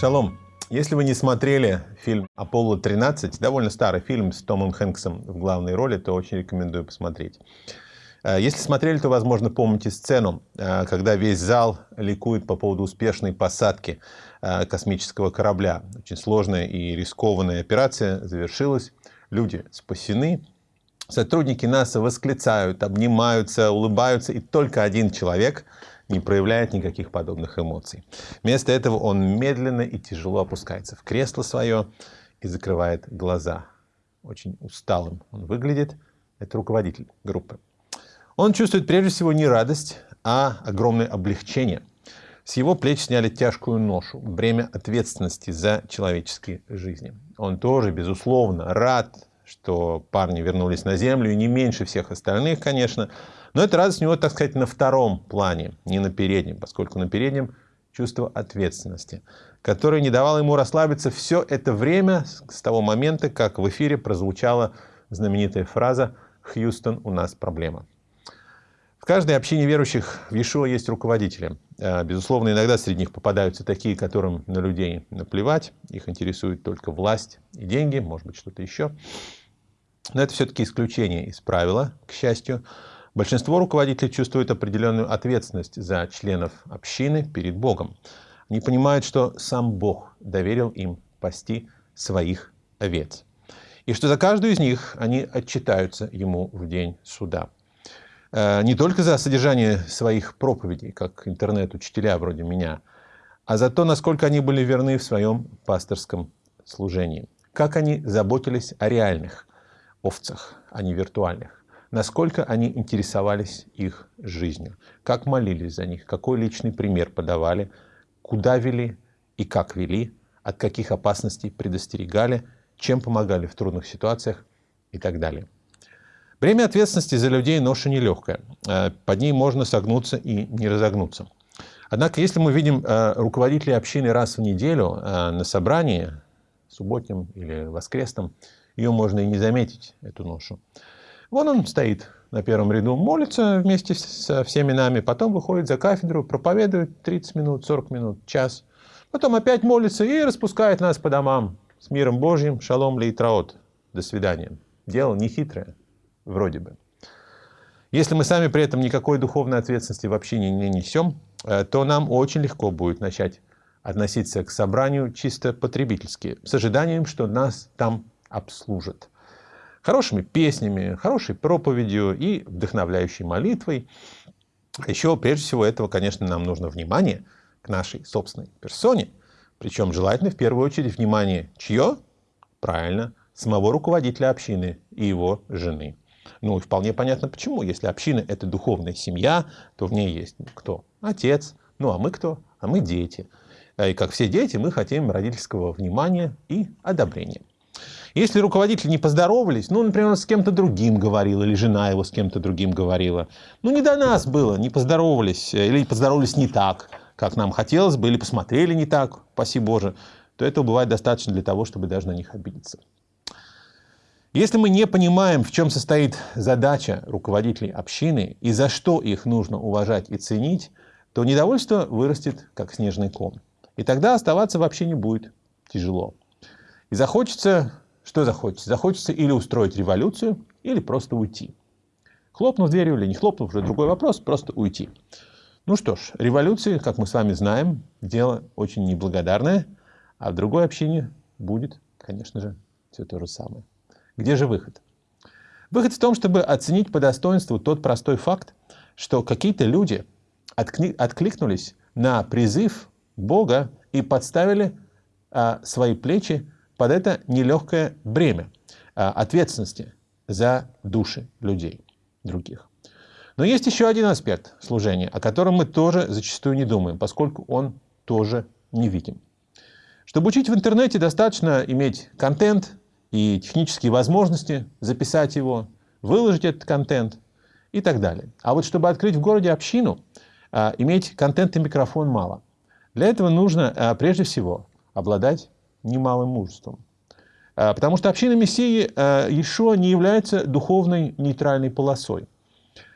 Шалом. Если вы не смотрели фильм «Аполло-13», довольно старый фильм с Томом Хэнксом в главной роли, то очень рекомендую посмотреть. Э, если смотрели, то, возможно, помните сцену, э, когда весь зал ликует по поводу успешной посадки э, космического корабля. Очень сложная и рискованная операция завершилась, люди спасены, сотрудники НАСА восклицают, обнимаются, улыбаются, и только один человек не проявляет никаких подобных эмоций. Вместо этого он медленно и тяжело опускается в кресло свое и закрывает глаза. Очень усталым он выглядит. Это руководитель группы. Он чувствует прежде всего не радость, а огромное облегчение. С его плеч сняли тяжкую ношу, бремя ответственности за человеческие жизни. Он тоже, безусловно, рад, что парни вернулись на землю, и не меньше всех остальных, конечно. Но эта радость у него, так сказать, на втором плане, не на переднем, поскольку на переднем чувство ответственности, которое не давало ему расслабиться все это время с того момента, как в эфире прозвучала знаменитая фраза «Хьюстон, у нас проблема» каждой общине верующих в Иешуа есть руководители. Э, безусловно, иногда среди них попадаются такие, которым на людей наплевать, их интересует только власть и деньги, может быть, что-то еще. Но это все-таки исключение из правила, к счастью. Большинство руководителей чувствуют определенную ответственность за членов общины перед Богом. Они понимают, что сам Бог доверил им пасти своих овец. И что за каждую из них они отчитаются ему в день суда. Э, не только за содержание своих проповедей, как интернет-учителя вроде меня, а за то, насколько они были верны в своем пасторском служении. Как они заботились о реальных овцах, а не виртуальных. Насколько они интересовались их жизнью. Как молились за них, какой личный пример подавали, куда вели и как вели, от каких опасностей предостерегали, чем помогали в трудных ситуациях и так далее. Бремя ответственности за людей ноша нелегкая. Э, под ней можно согнуться и не разогнуться. Однако, если мы видим э, руководителей общины раз в неделю э, на собрании, субботнем или воскресном, ее можно и не заметить, эту ношу. Вон он стоит на первом ряду, молится вместе со всеми нами, потом выходит за кафедру, проповедует 30 минут, 40 минут, час. Потом опять молится и распускает нас по домам с миром Божьим, шалом лейтраот. До свидания. Дело не хитрое вроде бы. Если мы сами при этом никакой духовной ответственности вообще не, не несем, э, то нам очень легко будет начать относиться к собранию чисто потребительски, с ожиданием, что нас там обслужат. Хорошими песнями, хорошей проповедью и вдохновляющей молитвой. Еще, прежде всего, этого, конечно, нам нужно внимание к нашей собственной персоне. Причем желательно в первую очередь внимание чье? Правильно, самого руководителя общины и его жены. Ну и вполне понятно почему. Если община – это духовная семья, то в ней есть кто? Отец. Ну а мы кто? А мы дети. И как все дети, мы хотим родительского внимания и одобрения. Если руководители не поздоровались, ну, например, он с кем-то другим говорил, или жена его с кем-то другим говорила, ну, не до нас было, не поздоровались, или поздоровались не так, как нам хотелось бы, или посмотрели не так, спаси Боже, то этого бывает достаточно для того, чтобы даже на них обидеться. Если мы не понимаем, в чем состоит задача руководителей общины и за что их нужно уважать и ценить, то недовольство вырастет, как снежный ком. И тогда оставаться вообще не будет тяжело. И захочется, что захочется? Захочется или устроить революцию, или просто уйти. Хлопнув дверью или не хлопнув, уже другой вопрос, просто уйти. Ну что ж, революции, как мы с вами знаем, дело очень неблагодарное, а в другой общине будет, конечно же, все то же самое. Где же выход? Выход в том, чтобы оценить по достоинству тот простой факт, что какие-то люди откликнулись на призыв Бога и подставили а, свои плечи под это нелегкое бремя а, ответственности за души людей других. Но есть еще один аспект служения, о котором мы тоже зачастую не думаем, поскольку он тоже не видим. Чтобы учить в интернете, достаточно иметь контент, и технические возможности записать его, выложить этот контент и так далее. А вот чтобы открыть в городе общину, а, иметь контент и микрофон мало. Для этого нужно а, прежде всего обладать немалым мужеством. А, потому что община Мессии еще не является духовной нейтральной полосой.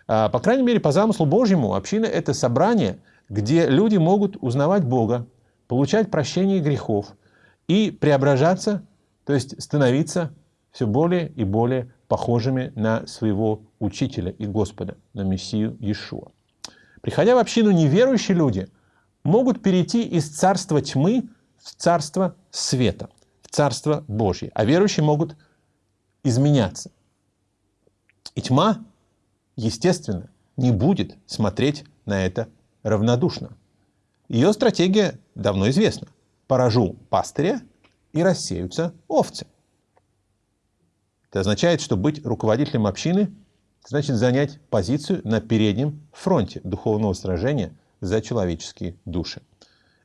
По крайней мере, по замыслу Божьему, община – это собрание, где люди могут узнавать Бога, получать прощение грехов и преображаться, то есть становиться все более и более похожими на своего учителя и Господа, на Мессию Иешуа. Приходя в общину, неверующие люди могут перейти из царства тьмы в царство света, в царство Божье, а верующие могут изменяться. И тьма, естественно, не будет смотреть на это равнодушно. Ее стратегия давно известна. Поражу пастыря и рассеются овцы. Это означает, что быть руководителем общины значит занять позицию на переднем фронте духовного сражения за человеческие души.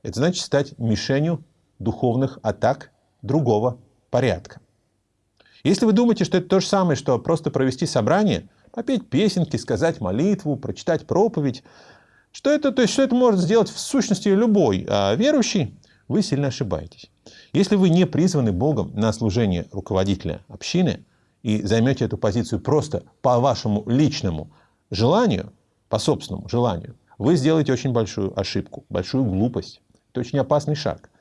Это значит стать мишенью духовных атак другого порядка. Если вы думаете, что это то же самое, что просто провести собрание, попеть песенки, сказать молитву, прочитать проповедь, что это, то есть, что это может сделать в сущности любой а, верующий, вы сильно ошибаетесь. Если вы не призваны Богом на служение руководителя общины – и займете эту позицию просто по вашему личному желанию, по собственному желанию, вы сделаете очень большую ошибку, большую глупость. Это очень опасный шаг.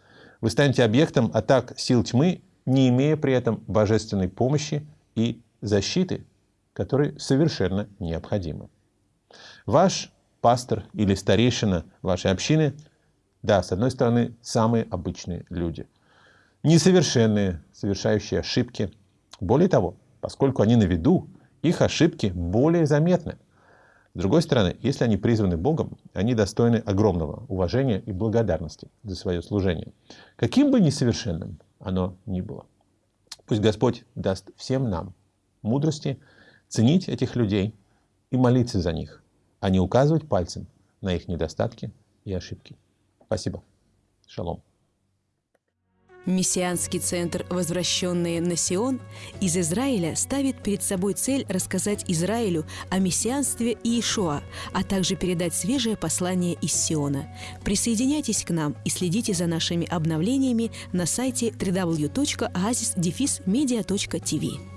Вы станете объектом атак сил тьмы, не имея при этом божественной помощи и защиты, которые совершенно необходимы. Ваш пастор или старейшина вашей общины, да, с одной стороны, самые обычные люди. Несовершенные, совершающие ошибки. Более того, Поскольку они на виду, их ошибки более заметны. С другой стороны, если они призваны Богом, они достойны огромного уважения и благодарности за свое служение, каким бы несовершенным оно ни было. Пусть Господь даст всем нам мудрости ценить этих людей и молиться за них, а не указывать пальцем на их недостатки и ошибки. Спасибо. Шалом. Мессианский центр «Возвращенные на Сион» из Израиля ставит перед собой цель рассказать Израилю о мессианстве Иешуа, а также передать свежее послание из Сиона. Присоединяйтесь к нам и следите за нашими обновлениями на сайте www.oasisdefismedia.tv.